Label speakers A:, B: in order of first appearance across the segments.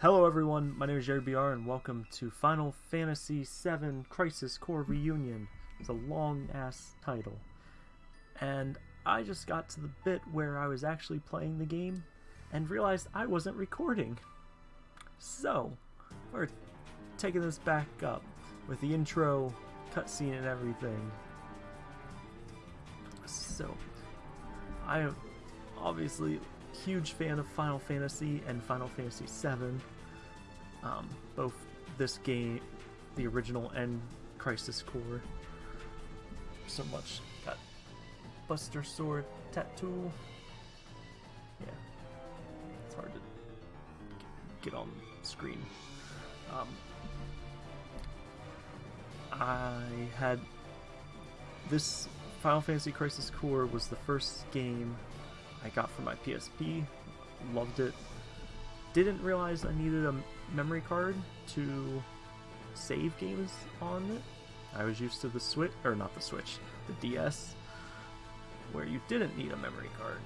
A: Hello everyone, my name is Jerry BR and welcome to Final Fantasy VII Crisis Core Reunion. It's a long ass title. And I just got to the bit where I was actually playing the game and realized I wasn't recording. So, we're taking this back up with the intro, cutscene and everything. So, I obviously huge fan of Final Fantasy and Final Fantasy VII. Um, both this game, the original, and Crisis Core. So much. Got Buster Sword tattoo. Yeah. It's hard to get on screen. Um, I had this Final Fantasy Crisis Core was the first game I got for my PSP. Loved it. Didn't realize I needed a memory card to save games on it. I was used to the Switch, or not the Switch, the DS, where you didn't need a memory card.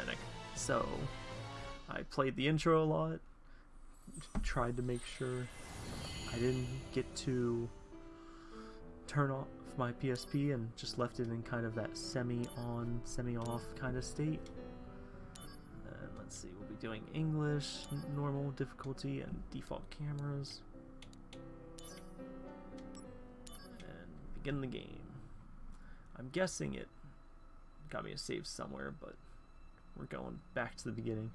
A: And I, so I played the intro a lot, tried to make sure I didn't get to turn off my PSP and just left it in kind of that semi-on, semi-off kind of state. And let's see, we'll be doing English, normal difficulty, and default cameras. And begin the game. I'm guessing it got me a save somewhere, but we're going back to the beginning.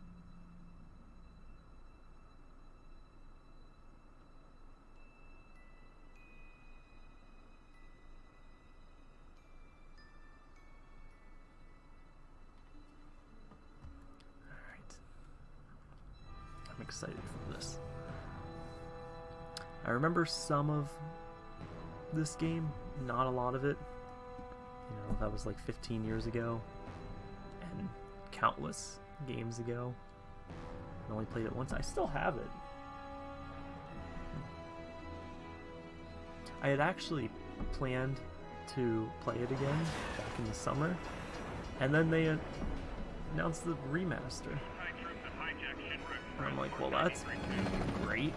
A: Excited for this. I remember some of this game, not a lot of it. You know, that was like 15 years ago, and countless games ago. I only played it once. I still have it. I had actually planned to play it again back in the summer, and then they announced the remaster. And I'm like, well, that's great.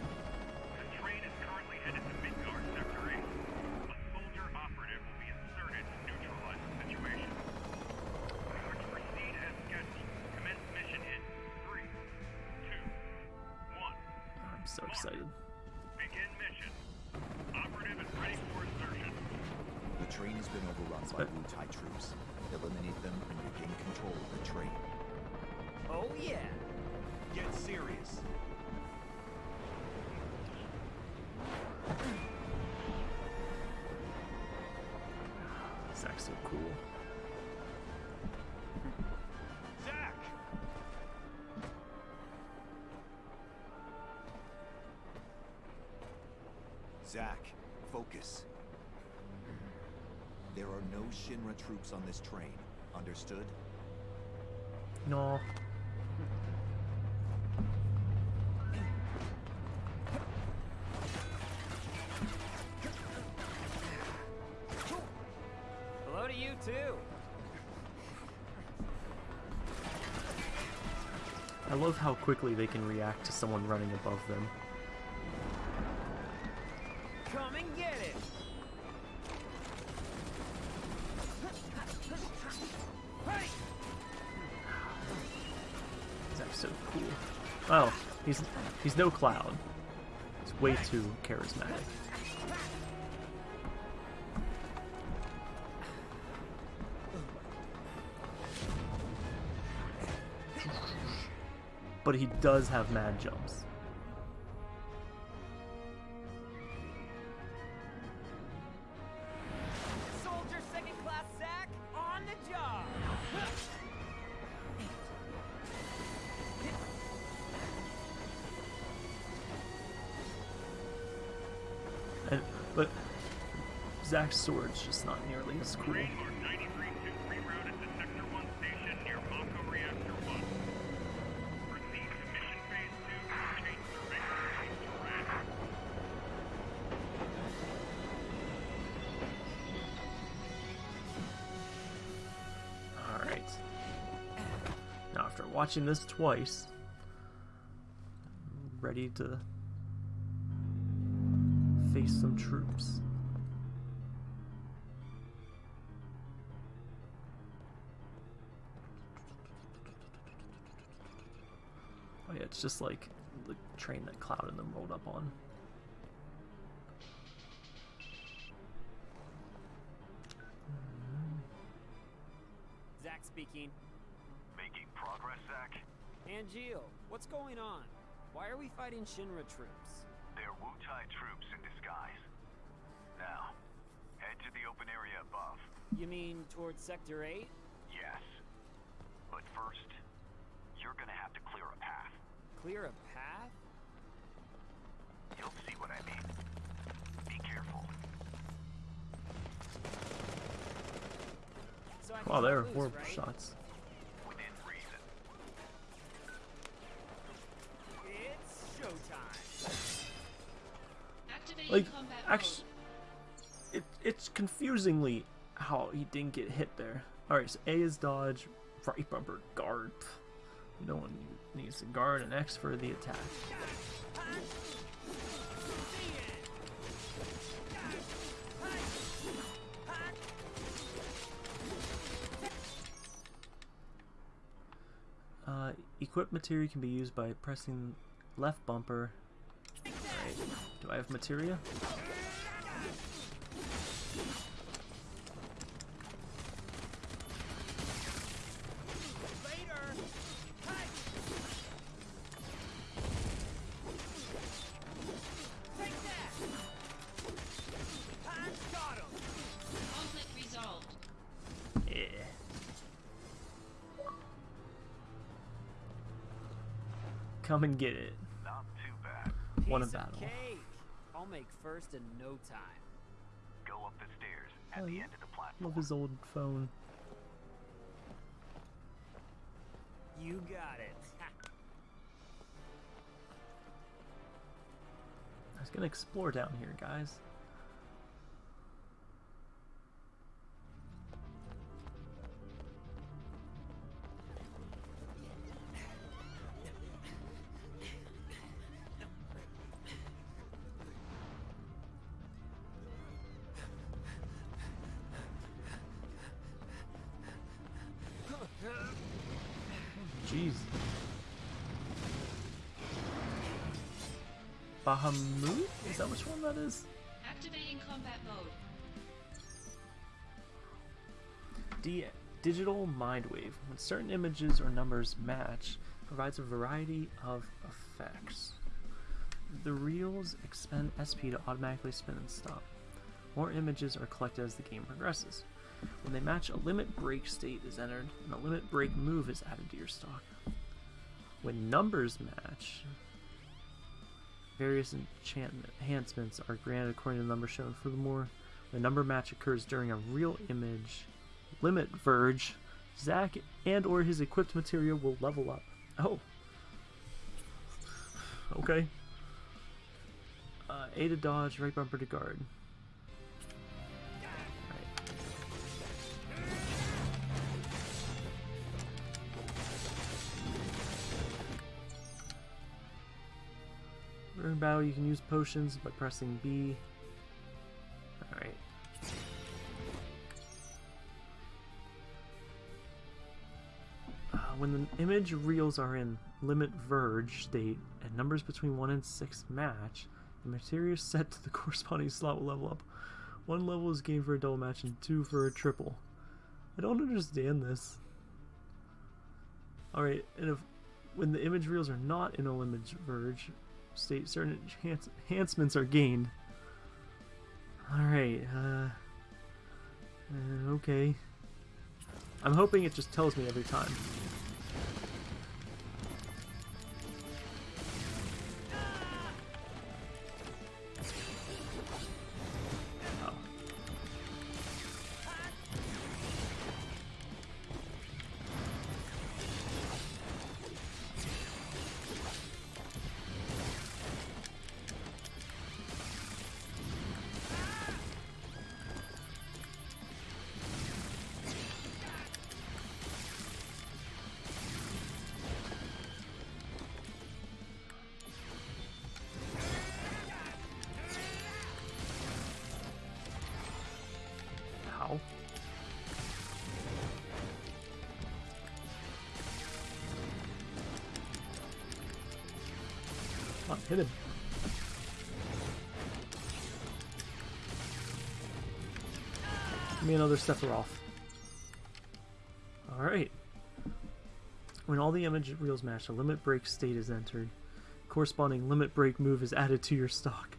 A: Zack's so cool.
B: Zach!
C: Zack, focus. There are no Shinra troops on this train. Understood?
A: No. Love how quickly they can react to someone running above them.
D: Come and get it.
A: Zack's so cool. Oh, he's he's no cloud. He's way too charismatic. But he does have mad jumps.
D: Soldier second class Zack on the job.
A: And, but Zack's sword's just not nearly as cool. Watching this twice, ready to face some troops. Oh yeah, it's just like the train that Cloud and them rolled up on.
D: Zack speaking.
B: Making?
D: Angeal, what's going on? Why are we fighting Shinra troops?
B: They're Wutai troops in disguise. Now, head to the open area above.
D: You mean towards Sector 8?
B: Yes. But first, you're gonna have to clear a path.
D: Clear a path?
B: You'll see what I mean. Be careful.
D: So I
A: Wow,
D: there are
A: they were
D: lose,
A: horrible
D: right?
A: shots. Like, actually, it, it's confusingly how he didn't get hit there. Alright, so A is dodge, right bumper, guard. No one needs to guard, and X for the attack. Uh, equip materia can be used by pressing left bumper. Do I have materia?
D: Later! Hey! Take that! I got him!
E: Conflict resolved.
A: Yeah. Come and get it.
B: Not too bad.
A: Won a
D: of
A: battle.
D: Cake. I'll make first in no time.
B: Go up the stairs at
A: Oh,
B: the end of the platform.
A: Love his old phone.
D: You got it.
A: I was gonna explore down here, guys. Bahamut? Is that which one that is?
E: Activating combat mode.
A: D digital mind wave. When certain images or numbers match, provides a variety of effects. The reels expend SP to automatically spin and stop. More images are collected as the game progresses. When they match, a limit break state is entered, and a limit break move is added to your stock. When numbers match, various enhancements are granted according to the number shown. Furthermore, a number match occurs during a reel image limit verge, Zack and or his equipped material will level up. Oh. Okay. Uh, A to dodge, right bumper to guard. During battle, you can use potions by pressing B. Alright. Uh, when the image reels are in limit verge state and numbers between 1 and 6 match, the material set to the corresponding slot will level up. One level is gained for a double match and two for a triple. I don't understand this. Alright, and if when the image reels are not in a limit verge state, certain enhance- enhancements are gained. Alright, uh, uh. Okay. I'm hoping it just tells me every time. Me another Sephiroth. Alright. When all the image reels match, a limit break state is entered. Corresponding limit break move is added to your stock.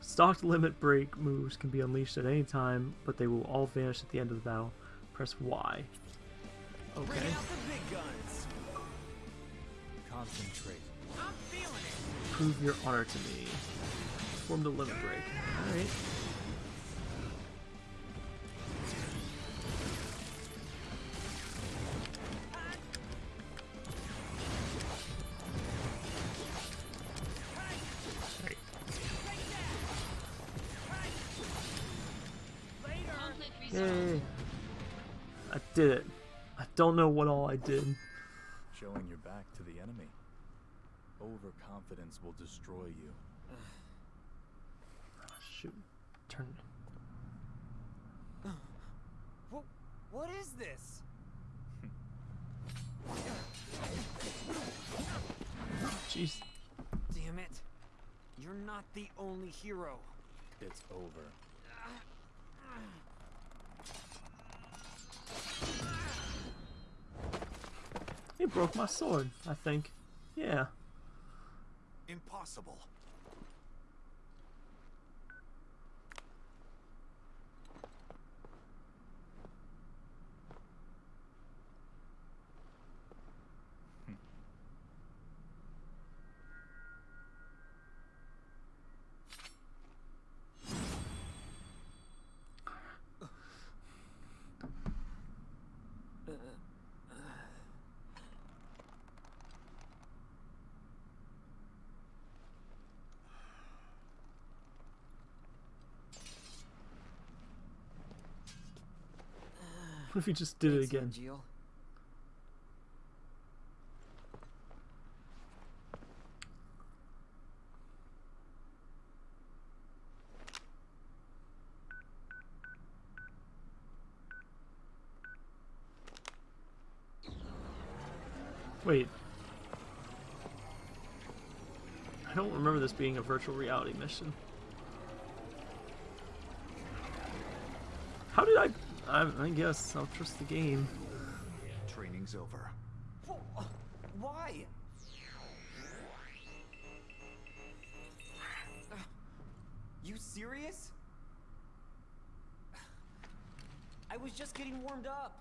A: Stocked limit break moves can be unleashed at any time, but they will all vanish at the end of the battle. Press Y. Okay.
D: out the big guns.
C: Concentrate.
D: I'm feeling it.
A: Prove your honor to me. Perform the limit break. Alright. Don't know what all I did.
C: Showing your back to the enemy. Overconfidence will destroy you.
A: Ah, shoot. Turn.
D: What, what is this?
A: Jeez.
D: Damn it. You're not the only hero.
C: It's over.
A: He broke my sword, I think. Yeah.
C: Impossible.
A: What if he just did it again? Wait. I don't remember this being a virtual reality mission. I... I, I guess I'll trust the game.
C: Training's over.
D: Why? You serious? I was just getting warmed up.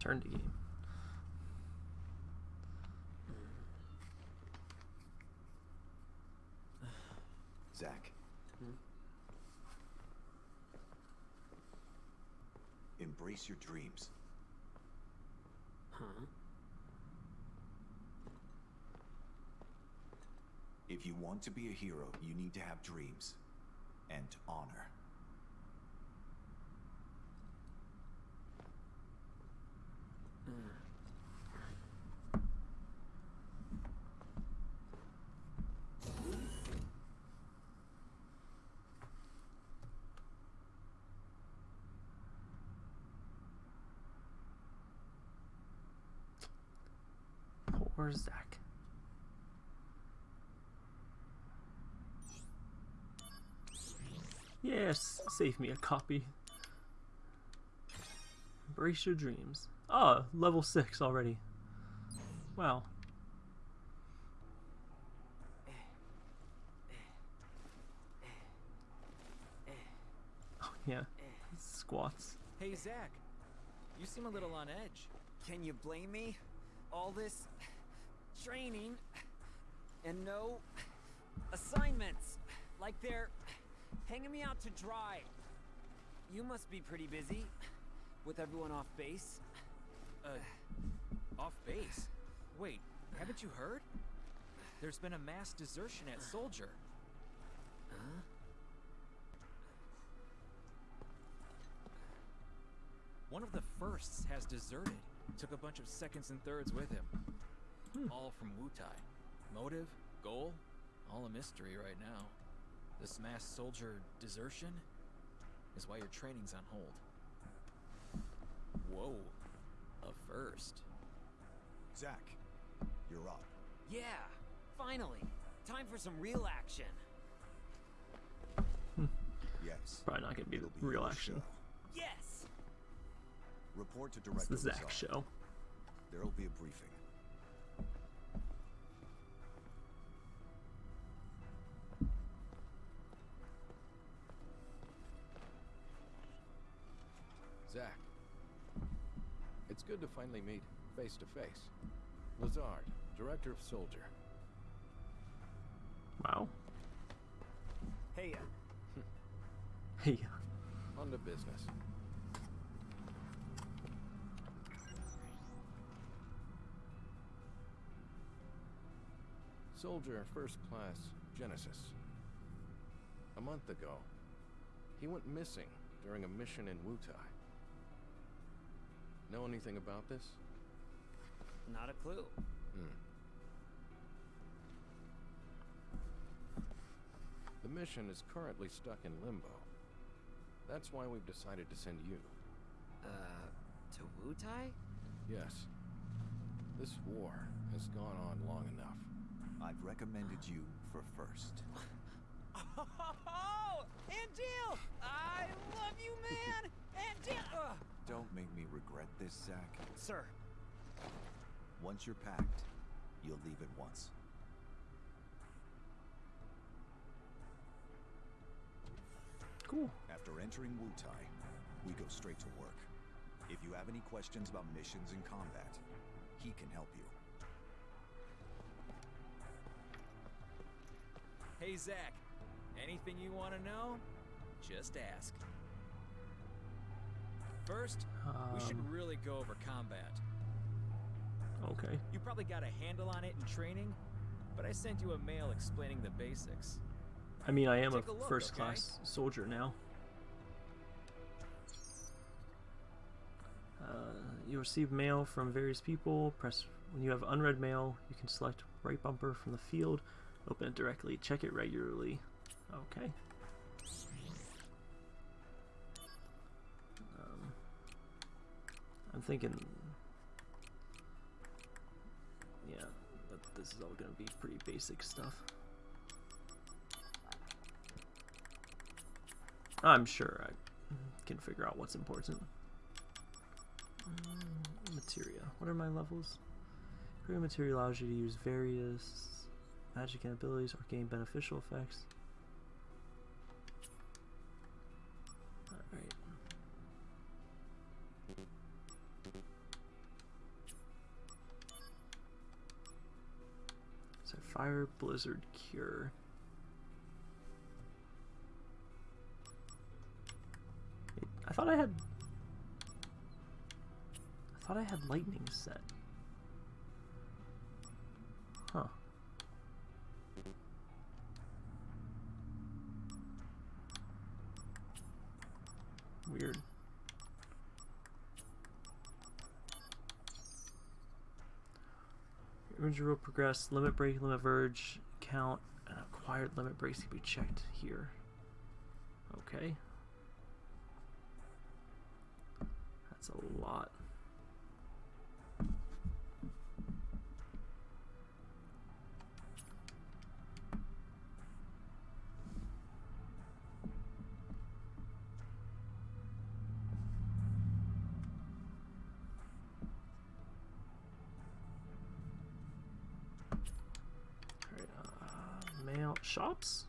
A: Turn to game.
C: Zack. Embrace your dreams.
D: Huh?
C: If you want to be a hero, you need to have dreams and honor.
A: Poor Zack. Yes, save me a copy. Embrace your dreams. Ah, level 6 already. Wow. Oh, yeah. Squats.
F: Hey, Zack. You seem a little on edge.
D: Can you blame me? All this training and no assignments. Like they're hanging me out to dry. You must be pretty busy with everyone off base.
F: Uh, off base. Wait, haven't you heard? There's been a mass desertion at Soldier.
D: Huh?
F: One of the firsts has deserted. Took a bunch of seconds and thirds with him. Hmm. All from Wutai. Motive, goal, all a mystery right now. This mass soldier desertion is why your training's on hold. Whoa. A first.
C: Zack, You're up.
D: Yeah, finally. Time for some real action. Hmm.
C: Yes.
A: Probably not gonna be
C: It'll
A: real
C: your
A: action.
C: show.
D: Yes!
C: Report to
A: It's
C: Director
A: the Zack
C: Lazard.
A: show.
C: There'll be a briefing.
G: Good to finally meet face to face. Lazard, Director of Soldier.
A: Wow.
D: Hey, uh,
A: Hey.
G: On to business. Soldier First Class Genesis. A month ago, he went missing during a mission in Wutai. Know anything about this?
D: not a clue.
G: Hmm. The mission is currently stuck in limbo. That's why we've decided to send you.
D: Uh, to Wutai?
G: Yes. This war has gone on long enough.
C: I've recommended you for first.
D: Oh, Angeal! I love you, man! Angeal!
C: Don't make me regret this, Zack.
D: sir,
C: Once you're packed, you'll leave at once.
A: Cool.
C: After entering Wutai, we go straight to work. If you have any questions about missions and combat, he can help you.
F: Hey, Zack. Anything you want to know? Just ask. First, we should
A: Um,
F: really go over combat.
A: Okay.
F: You probably got a handle on it in training, but I sent you a mail explaining the basics.
A: I mean, I am a
F: Take a look,
A: first
F: okay?
A: class soldier now. Uh, you receive mail from various people. Press when you have unread mail, you can select right bumper from the field. Open it directly. Check it regularly. Okay. I'm thinking. Yeah, that this is all gonna be pretty basic stuff. I'm sure I can figure out what's important. Mm, Materia. What are my levels? Creating materia allows you to use various magic and abilities or gain beneficial effects. Fire, blizzard, cure. I thought I had. I thought I had lightning set. Huh. Weird. Injury will progress. Limit break, limit verge, count, and acquired limit breaks can be checked here. Okay. That's a lot. Alright, uh, mail shops?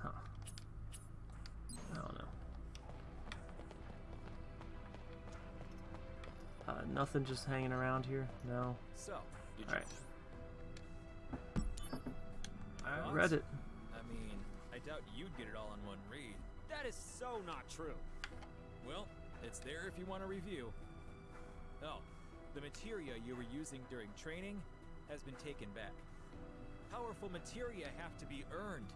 A: Huh. I don't know. Uh, nothing just hanging around here? No.
F: So.
A: Alright. I read it.
F: I mean, I doubt you'd get it all in one read.
D: that is so not true.
F: Well, it's there if you want to review. Oh, the materia you were using during training has been taken back. Powerful materia have to be earned.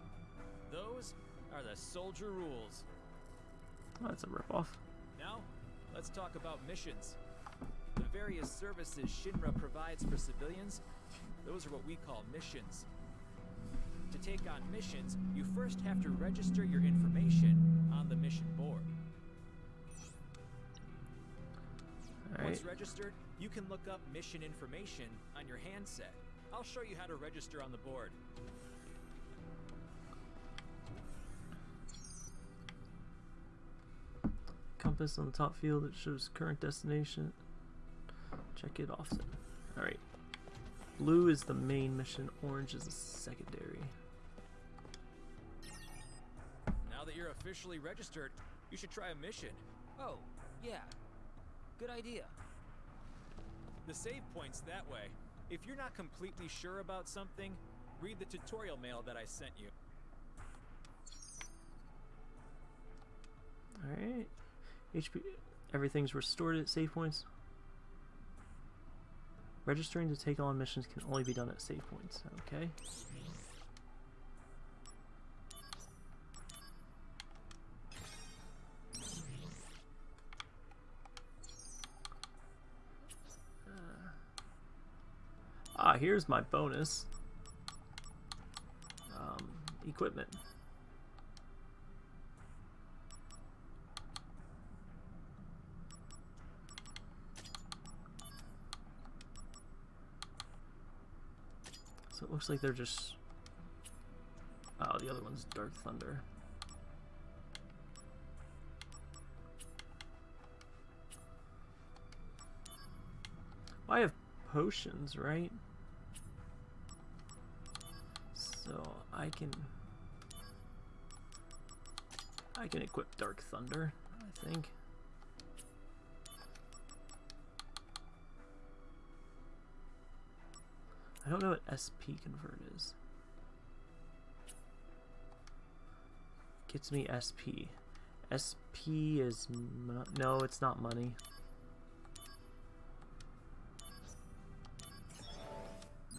F: Those are the soldier rules.
A: Oh, that's a ripoff.
F: Now, let's talk about missions. The various services Shinra provides for civilians, those are what we call missions. To take on missions, you first have to register your information on the mission board. Once registered, you can look up mission information on your handset. I'll show you how to register on the board.
A: Compass on the top field that shows current destination. Check it offset. Alright. Blue is the main mission, orange is the secondary.
F: Now that you're officially registered, you should try a mission.
D: Oh, yeah. Good idea.
F: The save point's that way. If you're not completely sure about something, read the tutorial mail that I sent you.
A: Alright. HP everything's restored at save points. Registering to take on missions can only be done at save points. Okay. Ah, here's my bonus. Um, equipment. So it looks like they're just. Oh, the other one's Dark Thunder. I have potions, right? So I can. I can equip Dark Thunder, I think. I don't know what SP convert is. Gets me SP. SP is no, it's not money.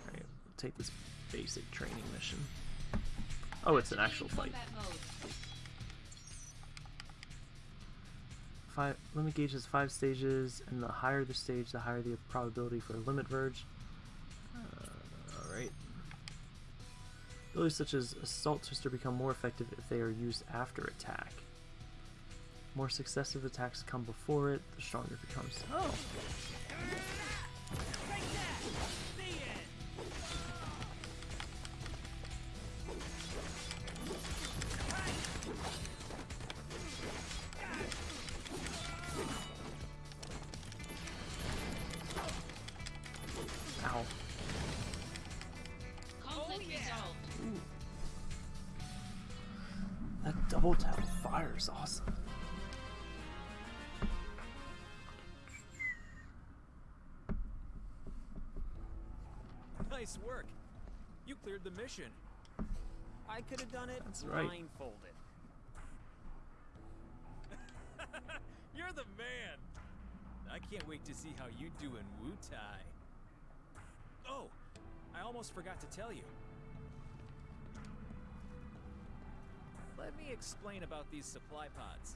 A: Alright, we'll take this basic training mission. Oh, it's an actual fight. Five limit gauge has five stages, and the higher the stage, the higher the probability for a limit verge. Uh, Alright. Abilities such as Assault Twister become more effective if they are used after attack. More successive attacks come before it, the stronger it becomes. Oh! Is awesome.
F: Nice work. You cleared the mission.
D: I could have done it
A: That's right.
D: blindfolded.
F: You're the man. I can't wait to see how you do in Wu Tai. Oh, I almost forgot to tell you. Let me explain about these supply pods.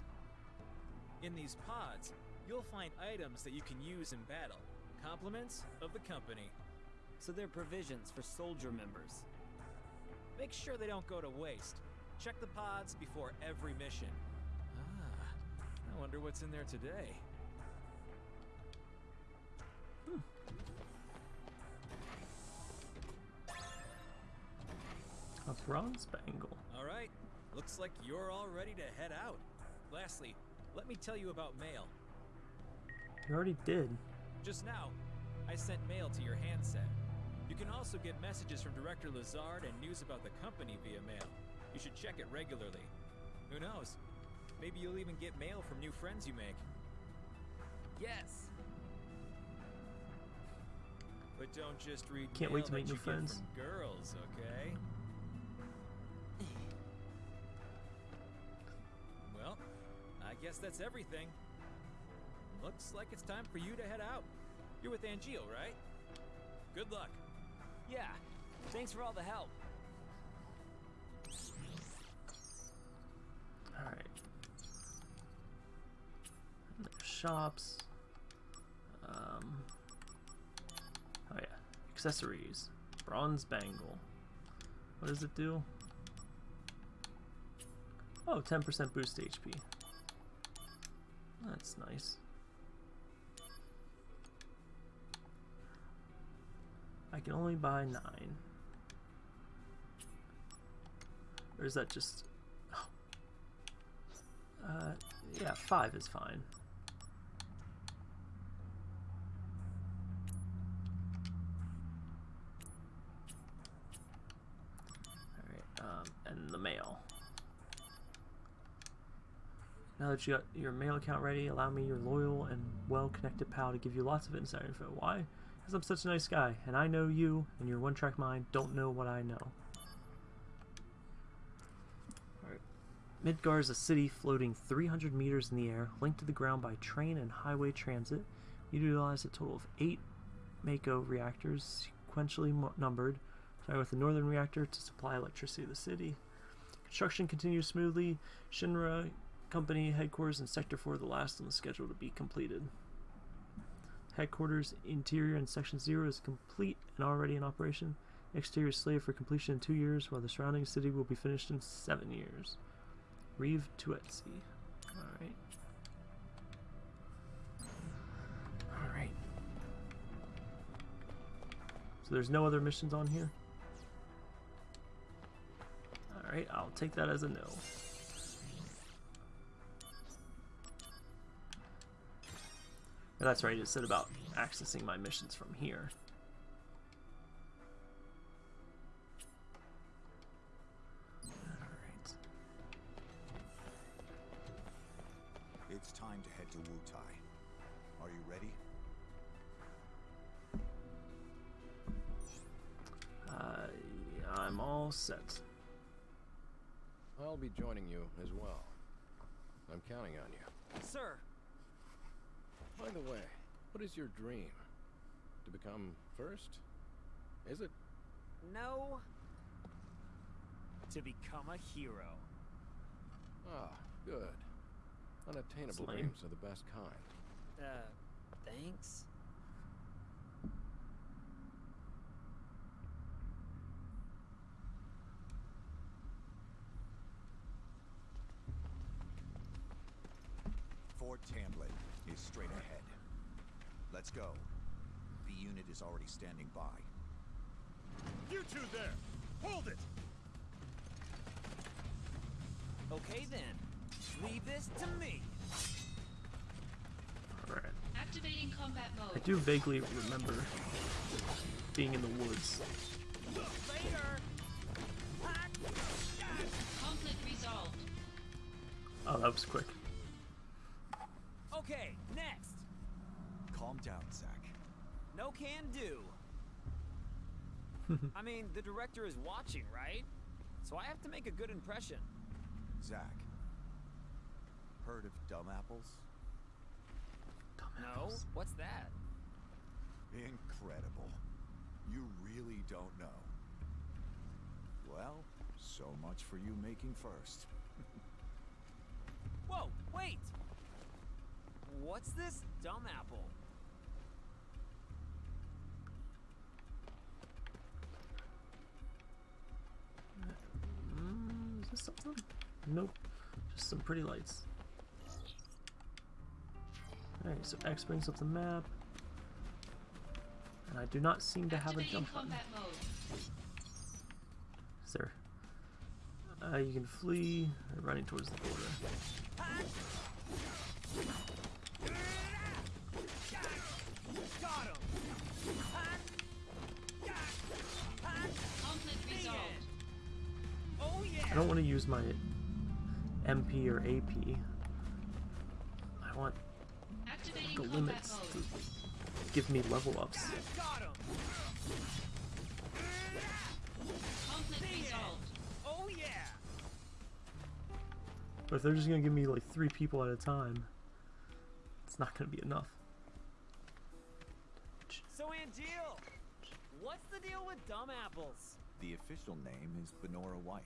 F: In these pods, you'll find items that you can use in battle. Compliments of the company.
D: So they're provisions for soldier members.
F: Make sure they don't go to waste. Check the pods before every mission. Ah, I wonder what's in there today.
A: A bronze bangle.
F: All right, looks like you're all ready to head out. Lastly, let me tell you about mail.
A: You already did.
F: Just now, I sent mail to your handset. You can also get messages from Director Lazard and news about the company via mail. You should check it regularly. Who knows? Maybe you'll even get mail from new friends you make.
D: Yes.
F: But don't just read
A: Can't
F: mail
A: wait to make new friends.
F: girls, okay? Guess that's everything. Looks like it's time for you to head out. You're with Angeal, right? Good luck.
D: Yeah. Thanks for all the help.
A: Alright. Shops. Um, oh yeah. Accessories. Bronze bangle. What does it do? Oh, 10% boost HP. That's nice. I can only buy nine. Or is that just... Oh. Uh, yeah, five is fine. Now that you got your mail account ready, allow me, your loyal and well-connected pal, to give you lots of inside info. Why? Because I'm such a nice guy, and I know you, and your one-track mind don't know what I know. Midgar is a city floating 300 meters in the air, linked to the ground by train and highway transit. You utilize a total of eight Mako reactors, sequentially numbered, starting with the northern reactor to supply electricity to the city. Construction continues smoothly. Shinra Company headquarters in Sector 4, the last on the schedule to be completed. Headquarters interior in Section 0 is complete and already in operation. Exterior is slated for completion in two years, while the surrounding city will be finished in seven years. Reeve Tuesti. Alright. Alright. So there's no other missions on here? Alright, I'll take that as a no. Oh, that's right, it said about accessing my missions from here. Alright.
C: It's time to head to Wutai. Are you ready?
A: Uh, I'm all set.
G: I'll be joining you as well. I'm counting on you.
D: Sir,
G: By the way, what is your dream? To become first? Is it?
D: no. To become a hero.
G: Ah, good. Unattainable
A: lame.
G: dreams are the best kind.
D: Uh, thanks?
C: Fort Tamblin is straight ahead. Let's go. The unit is already standing by.
B: You two there! Hold it!
D: Okay then. Leave this to me.
A: Alright.
E: Activating combat mode.
A: I do vaguely remember being in the woods.
D: Later.
E: Conflict resolved.
A: Oh, that was quick.
D: Okay, next.
C: Calm down, Zack.
D: No can do. I mean, the director is watching, right? So I have to make a good impression.
C: Zack. Heard of dumb apples?
D: No? What's that?
C: Incredible. You really don't know. Well, so much for you making first.
D: Whoa, wait! What's this dumb apple?
A: Mm, is this something? Nope. Just some pretty lights. Alright, so X brings up the map. And I do not seem to have a jump button.
E: combat.
A: Is there? Uh, you can flee or running towards the border. I don't want to use my MP or AP. I want
E: Activating
A: the limits to give me level ups.
D: Got him!
E: Conflict resolved.
D: Oh yeah!
A: But if they're just gonna give me like three people at a time, it's not gonna be enough.
D: So Angeal, what's the deal with dumb apples?
C: The official name is Banora White.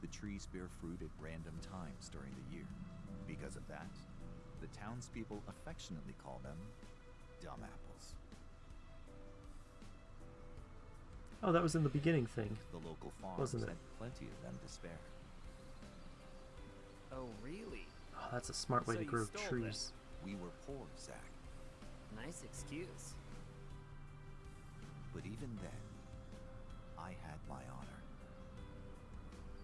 C: The trees bear fruit at random times during the year. Because of that, the townspeople affectionately call them dumb apples.
A: Oh, that was in the beginning thing.
C: The local farms
A: Wasn't it?
C: had plenty of them to spare.
D: Oh really?
A: Oh, that's a smart way
D: So
A: to grow
D: stole them.
A: trees.
C: We were poor, Zack.
D: Nice excuse.
C: But even then, I had my honor.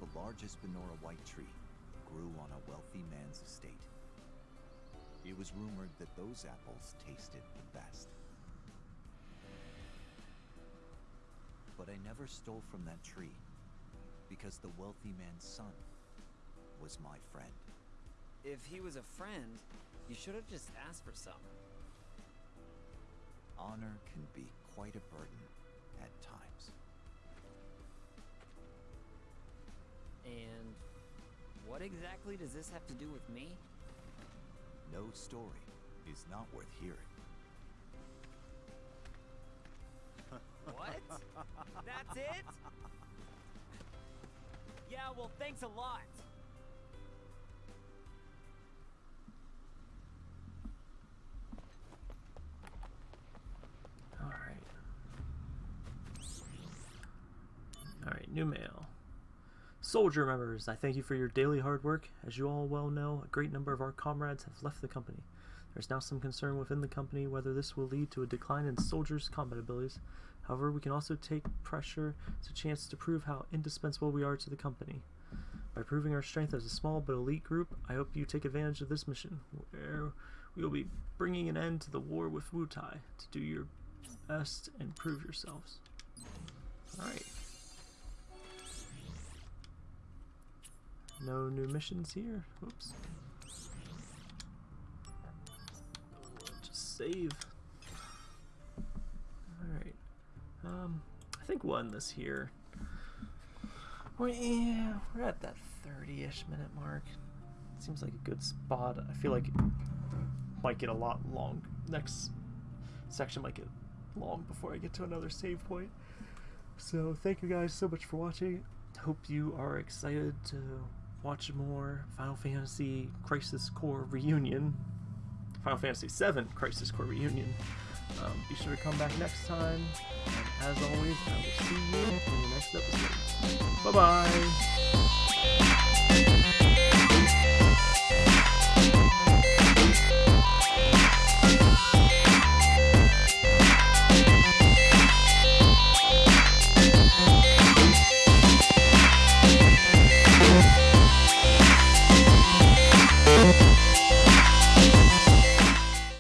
C: The largest Banora White tree grew on a wealthy man's estate. It was rumored that those apples tasted the best. But I never stole from that tree because the wealthy man's son was my friend.
D: If he was a friend, you should have just asked for some.
C: Honor can be quite a burden at times.
D: And what exactly does this have to do with me?
C: No story is not worth hearing.
D: What? That's it? Yeah, well, thanks a lot.
A: Alright. Alright, new mail. Soldier members, I thank you for your daily hard work. As you all well know, a great number of our comrades have left the company. There's now some concern within the company whether this will lead to a decline in soldiers' combat abilities. However, we can also take pressure as a chance to prove how indispensable we are to the company. By proving our strength as a small but elite group, I hope you take advantage of this mission, where we will be bringing an end to the war with Wutai to do your best and prove yourselves. Alright. No new missions here. Oops. Just save. Alright. Um, I think end this here. Well, yeah, we're at that 30-ish minute mark. Seems like a good spot. I feel like it might get a lot long. Next section might get long before I get to another save point. So thank you guys so much for watching. Hope you are excited to watch more Final Fantasy Crisis Core Reunion. Final Fantasy VII Crisis Core Reunion. Um, be sure to come back next time. As always, I will see you in the next episode. Bye bye.